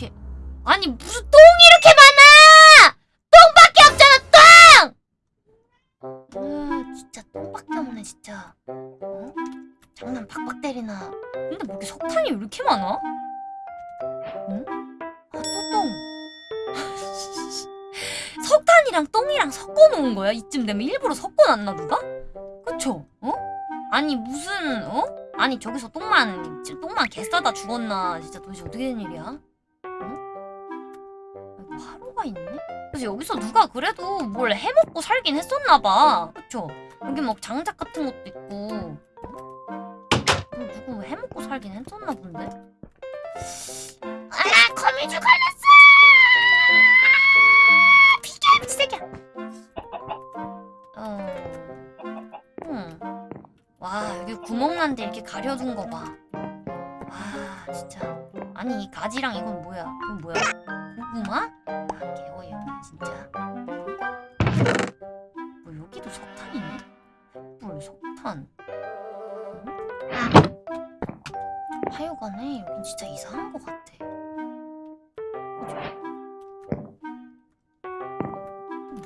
이렇게 아니 무슨 똥이 이렇게 많아 똥밖에 없잖아 똥 아, 진짜 똥밖에 없네 진짜 어? 장난 박박 때리나 근데 뭐 이렇게 석탄이 왜 이렇게 많아? 응? 아 또 똥. 석탄이랑 똥이랑 섞어 놓은 거야? 이쯤 되면 일부러 섞어 놨나 누가? 그쵸? 어? 아니 무슨 어? 아니 저기서 똥만 지- 똥만 개싸다 죽었나 진짜 도대체 어떻게 된 일이야? 하루가 있네? 그래서 여기서 누가 그래도 뭘 해먹고 살긴 했었나 봐 그쵸? 여기 막 장작 같은 것도 있고 어, 누구 해먹고 살긴 했었나 본데? 아 거미줄 걸렸어! 비켜 미친 새끼야 어... 음. 와 여기 구멍 난데 이렇게 가려둔 거 봐. 와 진짜. 아니 이 가지랑 이건 뭐야? 이건 뭐야? 고구마?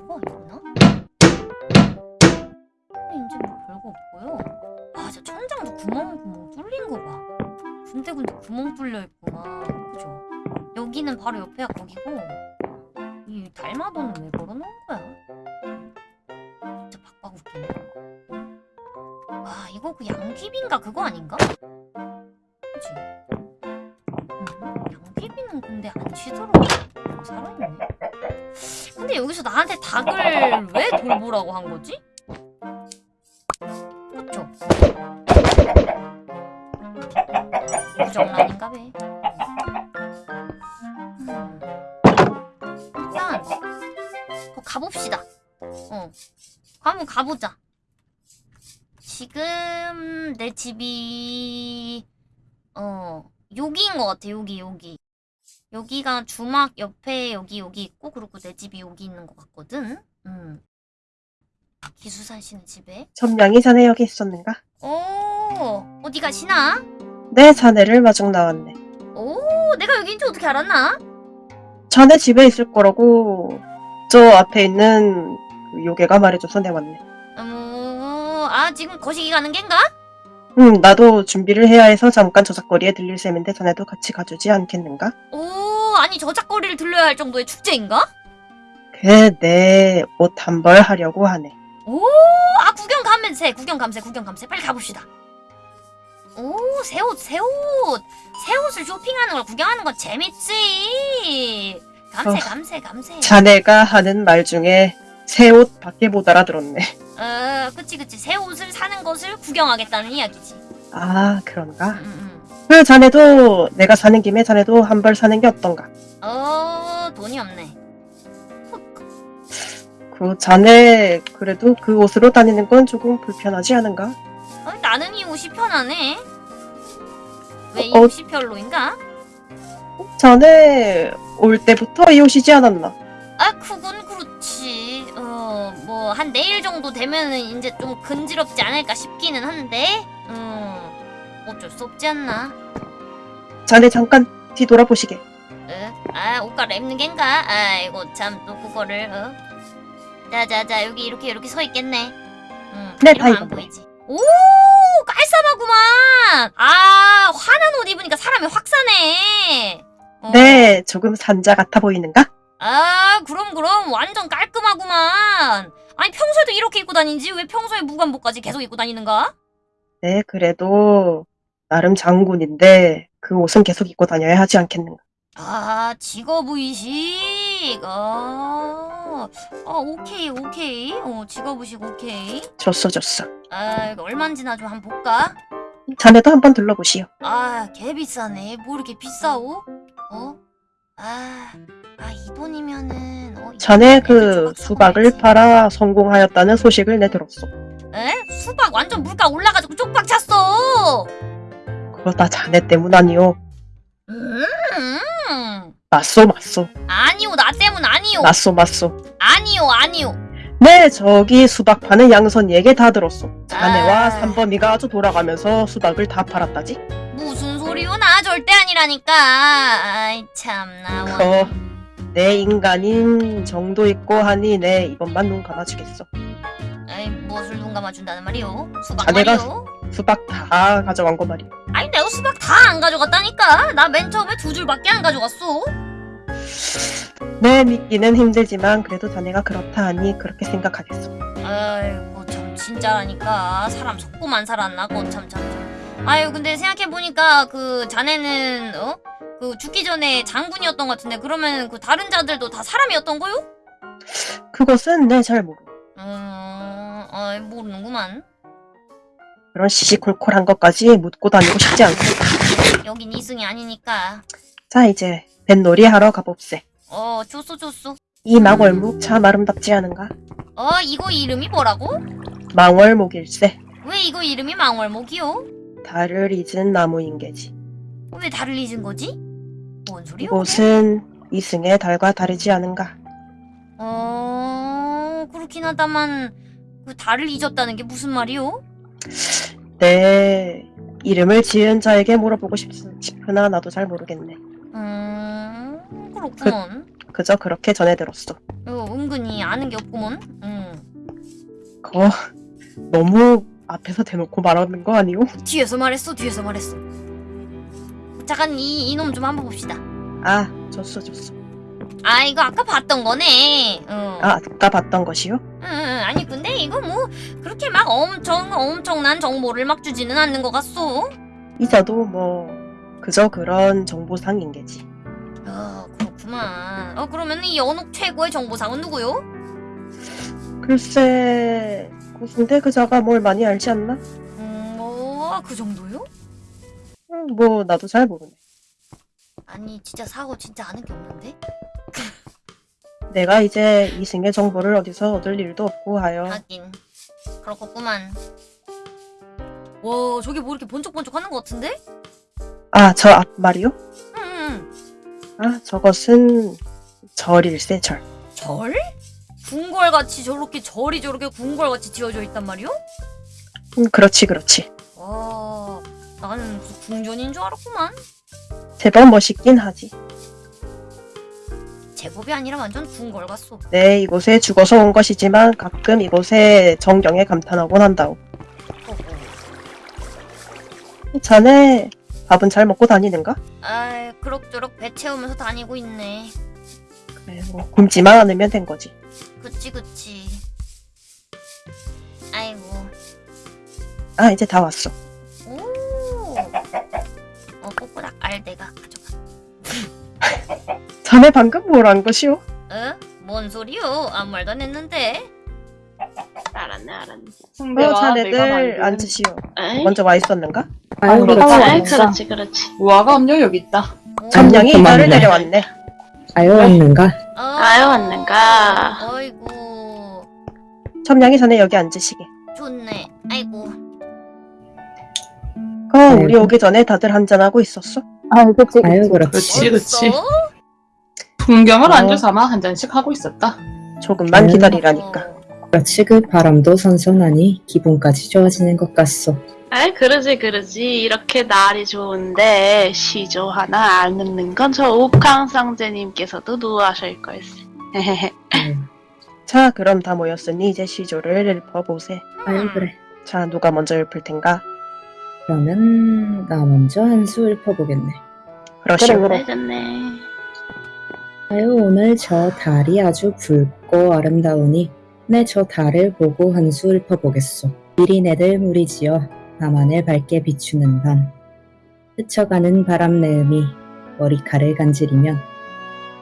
뭐가 있나? 이제 뭐 별거 없고요. 아, 저 천장도 구멍 구멍 뚫린 거 봐. 군데군데 구멍 뚫려 있구만. 그죠? 여기는 바로 옆에가 거기고 이 달마도는 왜 걸어놓은 거야? 진짜 웃기네. 아, 이거 그 양귀비인가 그거 아닌가? 근데 안 쉬도록 살아있네. 근데 여기서 나한테 닭을 왜 돌보라고 한 거지? 그쵸? 부정란인가 봐. 음. 일단 거 가봅시다. 어, 한번 가보자. 지금 내 집이 어 여기인 것 같아. 여기 여기. 여기가 주막 옆에 여기 여기 있고 그리고 내 집이 여기 있는 것 같거든. 음. 기수산 씨는 집에. 점량이 자네 여기 있었는가? 오, 어디 가시나? 내 자네를 마중 나왔네. 오, 내가 여기인 줄 어떻게 알았나? 자네 집에 있을 거라고 저 앞에 있는 그 요괴가 말해줘서 내 왔네. 음, 아, 지금 거시기 가는 겐가? 음, 나도 준비를 해야 해서 잠깐 저작거리에 들릴 셈인데 자네도 같이 가주지 않겠는가? 오, 아니 저작거리를 들려야 할 정도의 축제인가? 그내 네, 옷한 벌 하려고 하네. 오, 아 구경 감세, 구경 감세, 구경 감세. 빨리 가봅시다. 오, 새 옷, 새 옷. 새 옷을 쇼핑하는 걸 구경하는 건 재밌지. 감세, 어, 감세, 감세. 자네가 하는 말 중에 새 옷 밖에 못 알아들었네. 어, 그치, 그치. 새 옷을 사는 것을 구경하겠다는 이야기지. 아, 그런가? 음, 음. 그 자네도 내가 사는 김에 자네도 한 벌 사는 게 어떤가? 어, 돈이 없네. 그 자네 그래도 그 옷으로 다니는 건 조금 불편하지 않은가? 어, 나는 이 옷이 편하네. 왜이 어. 옷이 별로인가? 자네 올 때부터 이 옷이지 않았나? 아, 그건 그렇지. 어, 뭐, 한 내일 정도 되면은 이제 좀 근지럽지 않을까 싶기는 한데, 음, 어쩔 수 없지 않나. 자네 잠깐 뒤돌아보시게. 어? 아, 옷 갈아입는 겐가? 아이고, 참, 또 그거를, 어? 자자자, 여기 이렇게, 이렇게 서 있겠네. 음, 네, 다안 입었네. 보이지. 오, 깔쌈하구만! 아, 환한 옷 입으니까 사람이 확 사네. 어. 네, 조금 산자 같아 보이는가? 아 그럼 그럼 완전 깔끔하구만 아니 평소에도 이렇게 입고 다니지 왜 평소에 무관복까지 계속 입고 다니는가? 네, 그래도 나름 장군인데 그 옷은 계속 입고 다녀야 하지 않겠는가? 아 직업의식 아, 아 오케이 오케이 어 직업의식 오케이 줬어, 줬어. 아 이거 얼마인지나 좀 한번 볼까? 자네도 한번 둘러보시오. 아 개 비싸네 뭐 이렇게 비싸오? 어? 아, 아 이 돈이면은 어, 이 자네 그 수박을 사고 팔아 성공하였다는 소식을 내 들었소. 에? 수박 완전 물가 올라가지고 쪽박 찼어 그거 다 자네 때문 아니오. 음, 맞소, 맞소. 아니요, 나 때문 아니요. 맞소, 맞소. 아니요, 아니요. 네, 저기 수박 파는 양선 얘기 다 들었소. 자네와 아. 삼범이가 아주 돌아가면서 수박을 다 팔았다지? 무슨 소리 아니라고요. 나 절대 아니라니까. 아이 참나. 원. 거. 내 인간인 정도 있고 하니 내 이번만 눈 감아주겠어. 아이 무엇을 눈 감아준다는 말이오? 수박 아, 내가- 말이오? 수박 다 가져간 거 말이야. 아니 내가 수박 다 안 가져갔다니까. 나 맨 처음에 두 줄밖에 안 가져갔어. 내 믿기는 힘들지만 그래도 자네가 그렇다 하니 그렇게 생각하겠어. 아이고 참 진짜라니까 사람 속고만 살았나 거참 참. 아유 근데 생각해 보니까 그 자네는 어? 그 죽기 전에 장군이었던 것 같은데 그러면 그 다른 자들도 다 사람이었던 거요? 그것은 내잘 모르. 음, 아이 모르는구만. 그런 시시콜콜한 것까지 묻고 다니고 싶지 않고. 여긴 이승이 아니니까. 자 이제 뱃놀이 하러 가봅세. 어 좋소 좋소. 이 망월목 참 아름답지 않은가? 어 이거 이름이 뭐라고? 망월목일세. 왜 이거 이름이 망월목이요? 달을 잊은 나무인 게지. 왜 달을 잊은 거지? 뭔 소리요? 이곳은 이승의 달과 다르지 않은가? 어 그렇긴 하다만 그 달을 잊었다는 게 무슨 말이요? 내 이름을 지은 자에게 물어보고 싶, 싶으나 나도 잘 모르겠네. 음 그렇구먼. 그저 그렇게 전해 들었어. 어, 은근히 아는 게 없구먼. 음 거 너무 앞에서 대놓고 말하는 거 아니오? 뒤에서 말했어 뒤에서 말했어. 잠깐 이 이놈 좀 한번 봅시다. 아, 줬어, 줬어. 아 이거 아까 봤던 거네. 어. 아, 아까 봤던 것이요? 응, 응, 아니 근데 이거 뭐 그렇게 막 엄청 엄청난 정보를 막 주지는 않는 것 같소. 이자도 뭐 그저 그런 정보상인 게지. 어 그렇구만. 어 그러면 이 연옥 최고의 정보상은 누구요? 글쎄, 고순대 그자가 뭘 많이 알지 않나? 음, 어그 정도요? 음, 뭐 나도 잘 모르네. 아니 진짜 사고 진짜 아는 게 없는데? 내가 이제 이승의 정보를 어디서 얻을 일도 없고 하여 하긴 그렇겠구만. 와 저게 뭐 이렇게 번쩍번쩍 하는 것 같은데? 아, 저 앞말이요? 응, 응. 아, 저것은 절일세, 절. 절? 궁궐같이 저렇게 절이 저렇게 궁궐같이 지어져 있단 말이오? 음, 그렇지, 그렇지. 와 나는 무슨 궁전인 줄 알았구만. 제법 멋있긴 하지. 제법이 아니라 완전 궁궐 같소. 네, 이곳에 죽어서 온 것이지만 가끔 이곳의 정경에 감탄하곤 한다오. 자네 밥은 잘 먹고 다니는가? 아이 그럭저럭 배 채우면서 다니고 있네. 그래, 뭐 굶지만 않으면 된 거지. 그치 그치. 아이고. 아, 이제 다 왔어. 오. 어 꼬꼬닥 알대가 가져가. 자네 방금 뭘한 것이오? 어? 뭔 소리요? 아무 말도 안 했는데. 알았네 알았네 어, 자네들 앉으시오. 에이? 먼저 와 있었는가? 아유, 그렇지 그렇지. 아이, 그렇지 그렇지 우아가 음료 여기 있다. 오. 점령이 고맙네. 내려왔네. 아유, 왔는가? 어. 아유 왔는가 어이구. 점령이 전에 여기 앉으시게. 좋네. 아이고. 그 우리 아이고. 오기 전에 다들 한잔 하고 있었어? 아유, 그치, 그치. 아유, 그렇지. 벌써? 풍경을 어. 안주 삼아 한 잔씩 하고 있었다. 조금만. 기다리라니까. 어. 그렇지, 그 바람도 선선하니 기분까지 좋아지는 것 같소. 아이 그러지 그러지 이렇게 날이 좋은데 시조 하나 안 넣는 건 저 옥황상제님께서도 노하실 걸세 헤헤헤 아유, 자, 그럼 다 모였으니 이제 시조를 읊어보세. 아유, 그래. 자, 누가 먼저 읊을 텐가? 그러면 나 먼저 한 수 읊어보겠네. 그러시오. 그래 좋네 아유, 오늘 저 달이 아주 붉고 아름다우니 내 저 달을 보고 한 수 읊어보겠소. 이리 내들 무리지어 밤하늘 밝게 비추는 밤. 스쳐가는 바람 내음이 머리칼을 간지리면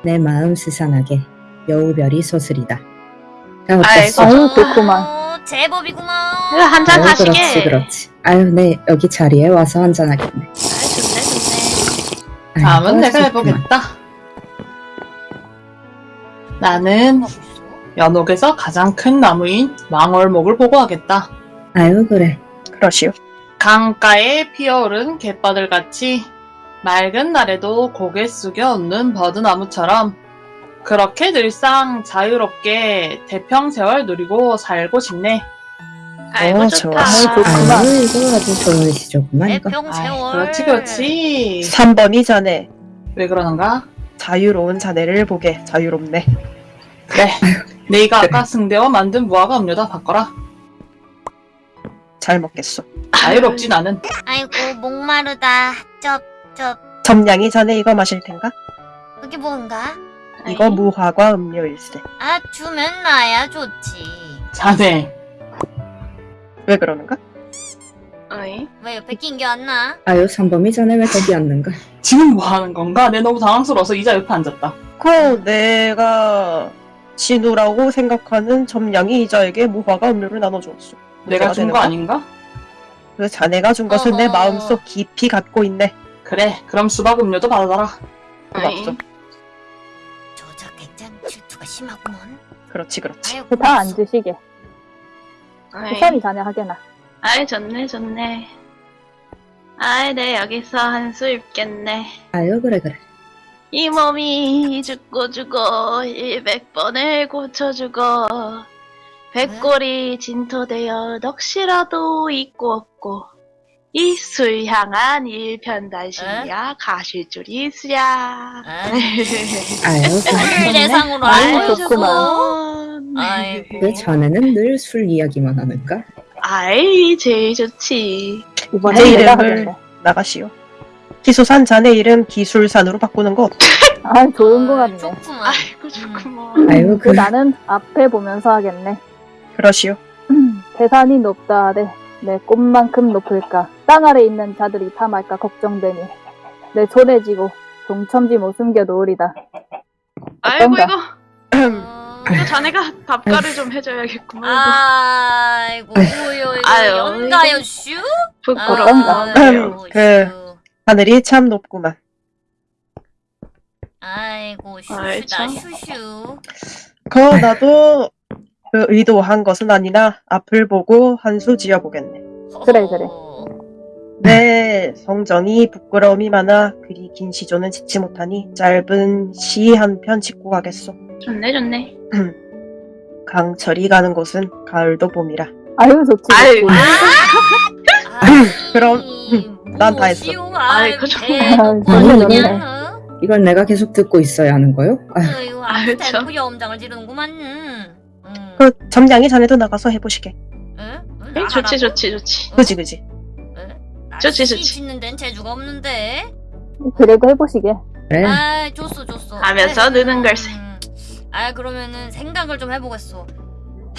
내 마음 스산하게 여우별이 솟으리다. 자, 어땠어? 아이고. 아유, 그렇구만. 어, 제법이구만. 한잔 아유, 하시게 그렇지, 그렇지. 아유, 네, 여기 자리에 와서 한잔하겠네. 아이 좋네 좋네 아유, 다음은 내가. 해보겠다. 나는? 연옥에서 가장 큰 나무인 망월목을 보고하겠다. 아유, 그래. 그러시오. 강가에 피어오른 갯바들 같이 맑은 날에도 고개 숙여 웃는 버드나무처럼 그렇게 늘상 자유롭게 대평세월 누리고 살고 싶네. 아이고 어, 좋다. 좋아. 아유 이거 아주 좋은 시조구만 이거. 내평 아이, 세월. 그렇지 그렇지. 3번이 자네. 왜 그러는가? 자유로운 자네를 보게 자유롭네. 그래. 내가 아까 승대와 만든 무화과 음료다 바꿔라. 잘 먹겠소. 자유롭지 나는. 아이고 목마르다. 쩝쩝. 점냥이 자네 이거 마실 텐가? 그게 뭔가? 이거 무화과 음료일세. 아 주면 나야 좋지. 자네. 왜 그러는가? 어이? 왜 옆에 낀게안 나? 아유 삼범이 전에 왜 거기 앉는가? 지금 뭐 하는 건가? 내 너무 당황스러워서 의자 옆에 앉았다. 그 내가 진우라고 생각하는 점냥이 이자에게 무화과 음료를 나눠주었소. 내가 준거 거? 아닌가? 그 자네가 준 것을 내 어허. 마음속 깊이 갖고 있네. 그래. 그럼 수박 음료도 받아라. 고맙소. 어이? 저작 객장 질투가 심하구먼. 그렇지 그렇지. 다안 주시게. 우선이 자네 하게나. 아이 좋네 좋네. 아이 내 여기서 한수 입겠네. 아유 그래 그래. 이 몸이 죽고 죽어 일백 번을 고쳐주고 백골이 진토되어 넋이라도 있고 없고 이술 향한 일편단심이야 가실 줄이 있으랴 아, 아유. 대상으로 좋구만. 아이고. 왜 자네는 늘 술 이야기만 하는가? 아이 제일 좋지 이번에 내 내가 이름을 하겠네. 나가시오. 기수산 자네 이름 기술산으로 바꾸는 거 어때? 아, 좋은 거 같네. 좋구만. 아이고 좋구먼 아유 그그 나는 앞에 보면서 하겠네. 그러시오. 대산이 높다 하되 내 꽃만큼 높을까 땅 아래 있는 자들이 탐할까 걱정되니 내 손에 쥐고 동첨지 못 숨겨 놓으리다. 아이고 어떤가? 이거 어, 이거 자네가 밥가를 좀 해줘야겠구만 아이고 뭐요 이거 아유, 연가요 슈? 부끄럽다 아이고, 그- 슈. 하늘이 참 높구만. 아이고 아이, 슈슈다 참. 슈슈. 그 나도 그 의도한 것은 아니나 앞을 보고 한 수 지어보겠네. 그래, 그래. 어, 내 성정이 부끄러움이 많아 그리 긴 시조는 짓지 못하니 짧은 시 한 편 짓고 가겠소. 좋네 좋네 강철이 가는 곳은 가을도 봄이라. 아유 좋지. 아유. 아이, 그럼, 난 다 했어. 뭐시오? 아이고, 아이, 그냥, 어? 이걸 내가 계속 듣고 있어야 하는 거요? 아유 아유. 대놓고 염장을 지르는구만. 음. 그 점장이 자네도 나가서 해보시게. 응? 응? 좋지? 좋지 좋지 어? 그지 그지. 응? 좋지, 씨 좋지. 짓는 데는 재주가 없는데. 그래도 해보시게. 그래. 아, 줬어, 줬어. 하면서 아이, 느는 걸세. 음. 아, 그러면은 생각을 좀.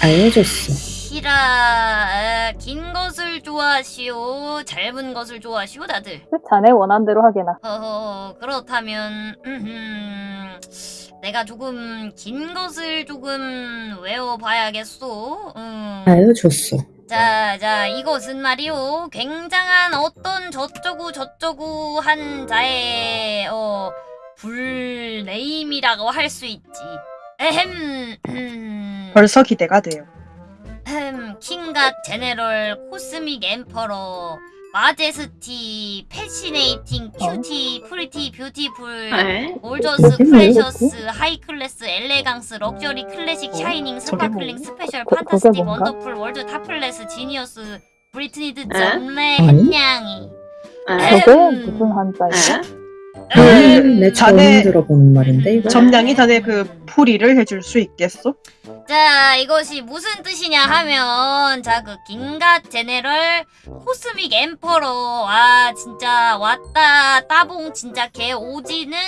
아유 좋소. 시라, 아, 긴 것을 좋아하시오, 짧은 것을 좋아하시오, 다들. 그 자네 원한 대로 하게나. 허허, 그렇다면, 음흠, 내가 조금 긴 것을 조금 외워봐야겠소. 음. 좋소. 자, 자, 이것은 말이오. 굉장한 어떤 저쩌구 저쩌구 한 자의, 어, 불네임이라고 할 수 있지. 에헴, 음, 벌써 기대가 돼요. 흠, 킹갓 제네럴 코스믹 엠퍼러 마제스티 패시네이팅 큐티 프리티 뷰티풀 네. 올저스 프레셔스 하이클래스 엘레강스 럭셔리 클래식 샤이닝 저게 스파클링 뭐- 스페셜 그- 판타스틱? 원더풀 월드 타플레스 지니어스 브리트니드? 한냥이 네. 저게 음. 무슨 한자인가? 네. 음, 내 처음 자네- 들어보는 말인데 이거. 점장이 자네 그 풀이를 해줄 수 있겠소? 자 이것이 무슨 뜻이냐 하면 자 그 king god general cosmic emperor 아 진짜 왔다 따봉 진짜 개 오지는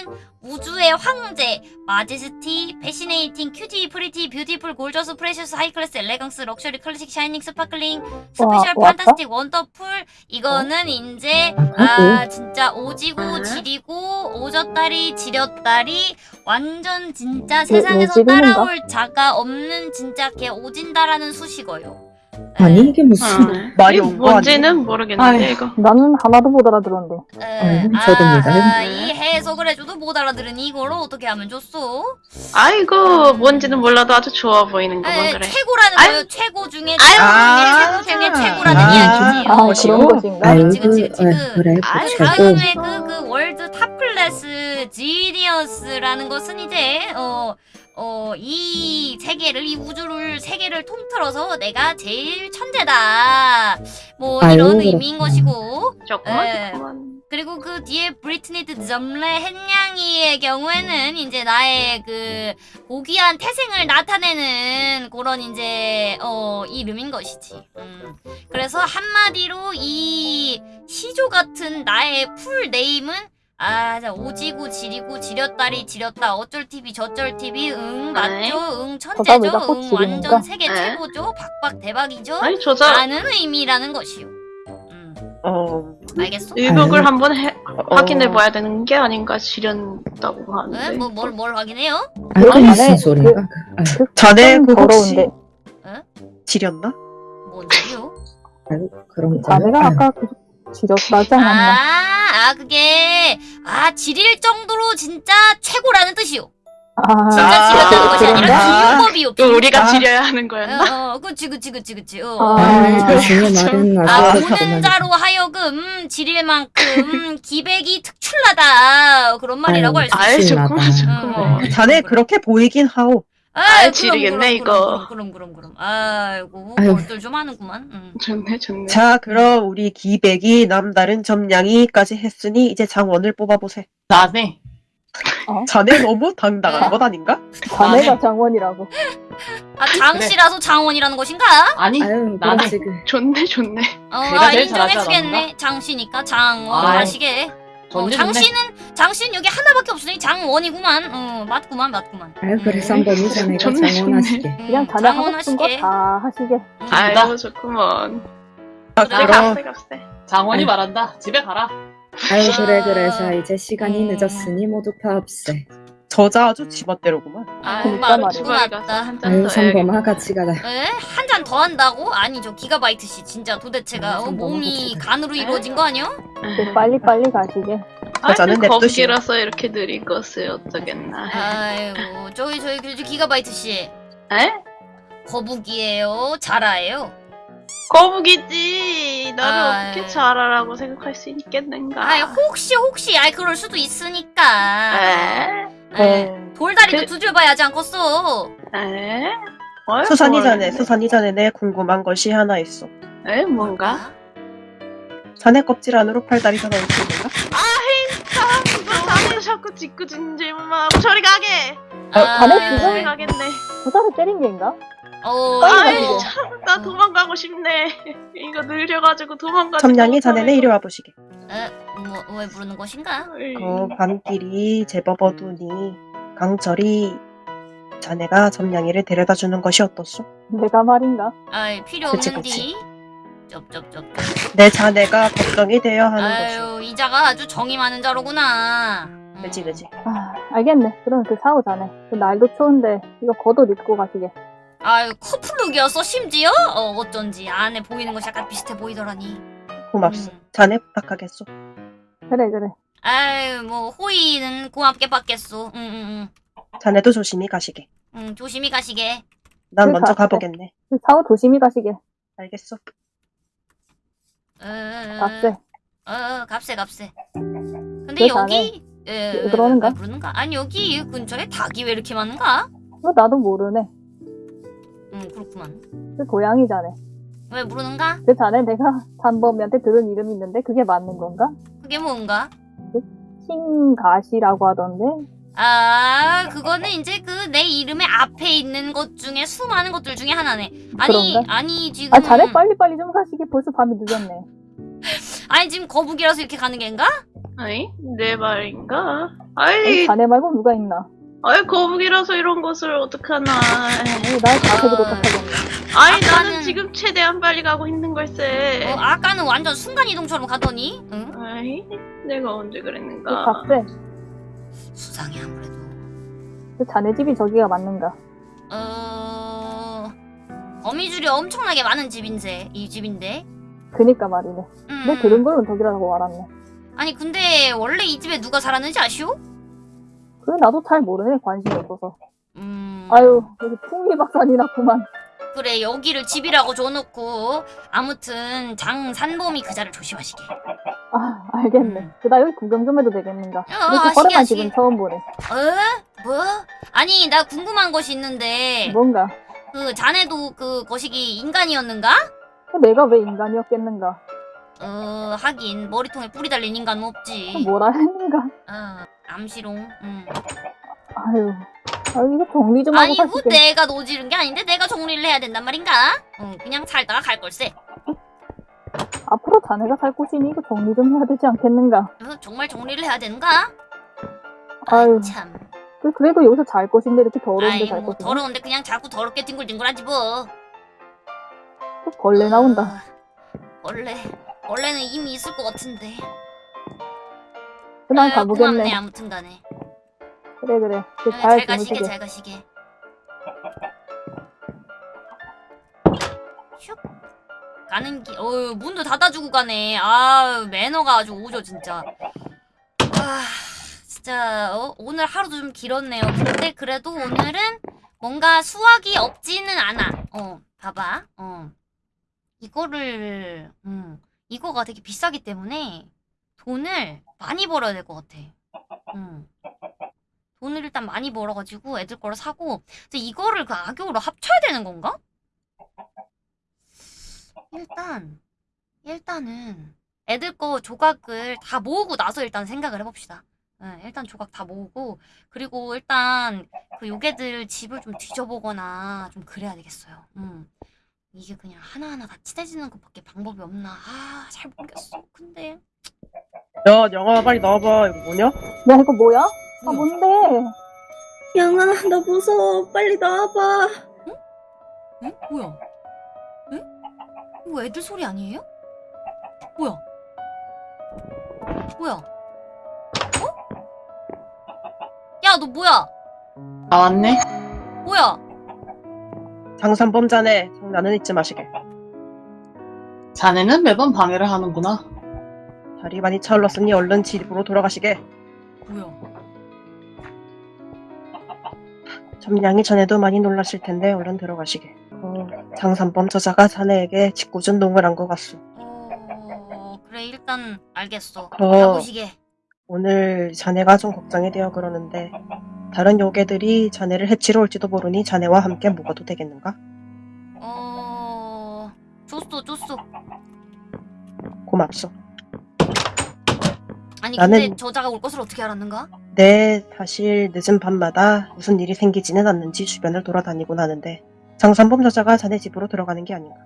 우주의 황제 majesty fascinating cutie pretty beautiful gorgeous precious high class elegance luxury classic shining sparkling special 와? fantastic wonderful 이거는 이제 아, 아 진짜 오지고 아. 지리고 오졌다리 지렸다리 완전 진짜 왜 세상에서? 따라올 자가 없는 진짜 개 오진다라는 수식어요. 아니 이게 무슨? 어. 말이 이게 온거 뭔지는? 모르겠는데 아이. 이거 나는 하나도 못 알아들었는데. 에, 어, 저도 아, 몰라요. 아, 이 해석을 해줘도 못 알아들으니 이걸 어떻게 하면 좋소? 아이고 뭔지는 몰라도 아주 좋아 보이는 거만 에, 그래 최고라는 아유. 거요. 최고 중에 아유. 최고 중에 최고 중에 최고라는 아. 이야기지요. 아? 그런 것인가? 아유 그치, 그치, 그 그치, 아, 그- 그래 아이, 그. 다음에 그, 그 월드 탑 클래스 지니어스 루미나우스라는 것은 이제 어, 어, 이 세계를 이 우주를 세계를 통틀어서 내가 제일 천재다. 뭐 아유, 이런 의미인. 것이고 조금만 에. 조금만. 그리고 그 뒤에 브리트니드 점레 헨냥이의 경우에는 이제 나의 그 고귀한 태생을 나타내는 그런 이제 어 이름인 것이지. 음. 그래서 한마디로 이 시조 같은 나의 풀 네임은 아, 자, 오지구, 지리구, 지렸다리, 지렸다, 어쩔 TV, 저쩔 TV, 응, 네. 맞죠, 응, 천재죠, 응? 완전 세계 네. 최고죠, 박박 대박이죠, 아니 조사 라는 의미라는 것이요. 음, 어, 알겠어? 의복을 아유. 한번 해, 어, 확인해 봐야 되는 게 아닌가 지렸다고 응? 하는데. 뭐, 뭘, 뭘 확인해요? 아유, 아니, 무슨 그- 소리가? 그, 자네 그 혹시 더러운데 지렸나? 뭔 소리요? 아유, 그런 거. 자네가 아까 그 지렸다지 않았나? 아, 아, 그게, 아, 지릴 정도로 진짜 최고라는 뜻이요. 아, 진짜 지렸다는 것이 그런가? 아니라 비유법이요. 또 우리가 아. 지려야 하는 거였나? 어, 어, 그치, 그치, 그치, 그치. 어. 아, 아유, 아, 말은 아, 보는 그렇구나. 자로 하여금 지릴 만큼 기백이 특출나다. 그런 말이라고 할 수 있어. 아이 조금만. 응. 자네 그렇게 보이긴 하오. 아이, 아이, 지리겠네, 이거. 그럼, 그럼, 그럼. 아이고, 아유. 뭘들 좀 하는구만. 응. 좋네 좋네. 자, 그럼 우리 기백이 남다른 점냥이까지 했으니 이제 장원을 뽑아보세. 나네. 자네 너무 당당한 네. 것 아닌가? 자네가. 장원이라고. 아, 장씨라서 장원이라는 것인가? 아니 아유, 나네. 그렇지, 그. 좋네 좋네. 어, 아, 인정해주겠네. 장씨니까 장원 아이, 하시게. 어. 장씨는 장씨는 여기 하나밖에 없으니 장원이구만. 어, 맞구만, 맞구만. 아유, 그래서 음. 한번 자네가 좋네, 장원하시게. 음, 그냥 자네 하고 장원 싶은 거 하시게. 다 하시게. 음. 아이고 좋구먼. 아, 그래, 갑세 갑세. 장원이 아유. 말한다. 집에 가라. 아유, 그래, 그래. 자, 이제 시간이 음. 늦었으니 모두 파업세. 저자 아주 지멋대로구만. 아, 그러니까 맞, 말이야. 주방에 가서 맞다. 한잔 아유, 더 해야겠다. 같이 가라. 에? 한잔 더 한다고? 아니 저 기가바이트 씨 진짜 도대체가 아, 어, 몸이. 간으로 이루어진 거 아니야? 그 빨리 빨리 가시게. 여자는 아니 냅두시오. 거북이라서 이렇게 느린 것을 어쩌겠나. 아이고 저기 저기 그 기가바이트 씨 에? 거북이에요? 자라예요? 거북이지. 나를 아이. 어떻게 잘하라고 생각할 수 있겠는가? 아이 혹시 혹시 아이 그럴 수도 있으니까 에? 에, 어, 돌다리도 그- 두줄봐야지 않겠어 에? 수산이 자네, 모르겠네. 수산이 자네 내 궁금한 것이 하나 있어. 에? 뭔가? 자네 껍질 안으로 팔다리 하나 있는가 너 자네 자꾸 짓궂은질만 하고 저리 가게. 아, 자네 저리 지금- 가겠네. 부사를 때린 게인가? 어, 아이 가시게. 참, 나 도망가고 싶네. 이거 느려가지고 도망가지. 점냥이 자네네 이리 와보시게. 에, 뭐, 왜 부르는 것인가? 그 밤길이 제법 어두니 강철이 자네가 점냥이를 데려다 주는 것이 어떻소? 내가 말인가? 아이 필요 그치, 없는디 쩝쩝쩝 내 자네가 걱정이 되어 하는 것이. 아유 이자가 아주 정이 많은 자로구나 음. 그지 그지. 아, 알겠네. 그럼 그 사오 자네. 그 날도 추운데 이거 겉옷 입고 가시게. 아유 커플룩이었어 심지어? 어 어쩐지 안에 보이는 것이 약간 비슷해 보이더라니 고맙소. 음. 자네 부탁하겠소. 그래 그래. 아유 뭐 호의는 고맙게 받겠소 응응응 자네도 조심히 가시게. 응, 조심히 가시게 난그 먼저 갔대. 가보겠네. 그 사오 조심히 가시게. 알겠소. 어, 값세. 어 값세 값세 근데 그 여기 에, 왜 그러는가? 왜 부르는가? 아니 여기 근처에 닭이 왜 이렇게 많은가? 뭐 나도 모르네. 응 그렇구만 그 고양이 자네. 왜 부르는가? 그 자네 내가 단범이한테 들은 이름이 있는데 그게 맞는 건가? 그게 뭔가? 킹가시라고 하던데. 아, 그거는 이제 그 내 이름의 앞에 있는 것 중에 수많은 것들 중에 하나네. 아니, 그런가? 아니 지금 아 자네 빨리빨리 좀 가시게. 벌써 밤이 늦었네. 아니 지금 거북이라서 이렇게 가는 게인가? 아이 내 말인가? 아니, 아이 자네 말고 누가 있나? 아이 거북이라서 이런 것을 어떡하나. 아니, 날 자세도 도착하겠네. 아이 아까는- 나는 지금 최대한 빨리 가고 있는 걸세. 어, 아까는 완전 순간 이동처럼 가더니, 응? 아이 내가 언제 그 그랬는가? 값세. 수상해 아무래도. 그 자네 집이 저기가 맞는가? 어, 거미줄이 엄청나게 많은 집인데 이 집인데. 그니까 말이네. 음. 내 들은 걸로 저기라고 알았네. 아니 근데 원래 이 집에 누가 살았는지 아시오? 그래 나도 잘 모르네. 관심이 없어서. 음. 아유 여기 풍미 박산이 났구만. 그래 여기를 집이라고 줘놓고 아무튼 장산범이 그 자를 조심하시게. 아, 알겠네. 음. 그다 여기 구경 좀 해도 되겠는가? 어, 이렇게 허름한. 집은 처음 보네. 어? 뭐? 아니 나 궁금한 것이 있는데 뭔가? 그 자네도 그 거시기 인간이었는가? 내가 왜 인간이었겠는가? 어 하긴 머리통에 뿌리 달린 인간은 없지. 뭐라 했는가? 어 암시롱. 음. 아유, 아유 이거 정리 좀 하고 아니 살뭐수 있겠 내가 노지른 게 아닌데 내가 정리를 해야 된단 말인가? 응 그냥 살다가 갈 걸세. 앞으로 자네가 살 곳이니 이거 정리 좀 해야 되지 않겠는가? 어, 정말 정리를 해야 되는가? 아유, 참. 그- 그래도 여기서 잘 곳인데 이렇게 더러운데 잘뭐 곳이네. 더러운데 그냥 자꾸 더럽게 뒹굴뒹굴하지 뭐. 또 벌레 나온다. 어, 벌레. 벌레는 이미 있을 것 같은데. 그만 가보겠네. 고맙네 아무튼 간에. 그래 그래. 잘 잘 가시게. 잘 가시게. 슉. 가는 길, 어유 문도 닫아주고 가네. 아 매너가 아주 오죠 진짜. 아 진짜 어? 오늘 하루도 좀 길었네요. 근데 그래도 오늘은 뭔가 수학이 없지는 않아. 어 봐봐. 어 이거를 음 이거가 되게 비싸기 때문에 돈을 많이 벌어야 될 것 같아. 음. 돈을 일단 많이 벌어가지고 애들 거를 사고 근데 이거를 그 악역으로 합쳐야 되는 건가? 일단 일단은 애들 거 조각을 다 모으고 나서 일단 생각을 해봅시다. 네, 일단 조각 다 모으고 그리고 일단 그 요괴들 집을 좀 뒤져보거나 좀 그래야 되겠어요. 음. 이게 그냥 하나하나 다 친해지는 것밖에 방법이 없나? 아, 잘 모르겠어. 근데 야, 영화 빨리 나와봐. 이거 뭐냐? 야 이거 뭐야? 아? 뭔데? 영아, 나 무서워. 빨리 나와봐. 응? 뭐야? 응? 이거 애들 소리 아니에요? 뭐야? 뭐야? 어? 야, 너 뭐야? 나왔네? 뭐야? 장산범 자네, 장난은 잊지 마시게. 자네는 매번 방해를 하는구나. 다리 많이 차올랐으니 얼른 집으로 돌아가시게. 뭐야? 점량이 전에도 많이 놀랐을 텐데 얼른 들어가시게. 어, 장산범 저자가 자네에게 짓궂은 농을 한 것 같소. 어, 그래, 일단 알겠어. 어. 가보시게. 오늘 자네가 좀 걱정이 되어 그러는데 다른 요괴들이 자네를 해치러 올지도 모르니 자네와 함께 묵어도 되겠는가? 어, 줬어, 줬어. 고맙소. 아니, 근데 나는- 저자가 올 것을 어떻게 알았는가? 네, 사실 늦은 밤마다 무슨 일이 생기지는 않는지 주변을 돌아다니곤 하는데 장산범 저자가 자네 집으로 들어가는 게 아닌가.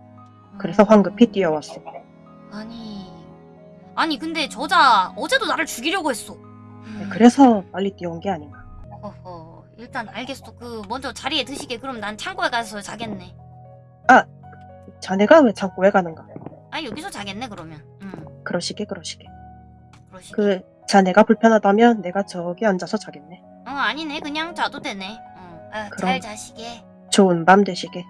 그래서 황급히 뛰어왔소. 아니, 아니, 근데 저자 어제도 나를 죽이려고 했어. 음. 그래서 빨리 뛰어온 게 아닌가. 허허 일단 알겠어 그 먼저 자리에 드시게 그럼 난 창고에 가서 자겠네 자네가 왜 창고에 가는가? 아 여기서 자겠네 그러면 응 그러시게 그러시게. 그러시게 그 자네가 불편하다면 내가 저기 앉아서 자겠네. 어 아니네 그냥 자도 되네 응. 아, 잘 그럼. 자시게 좋은 밤 되시게.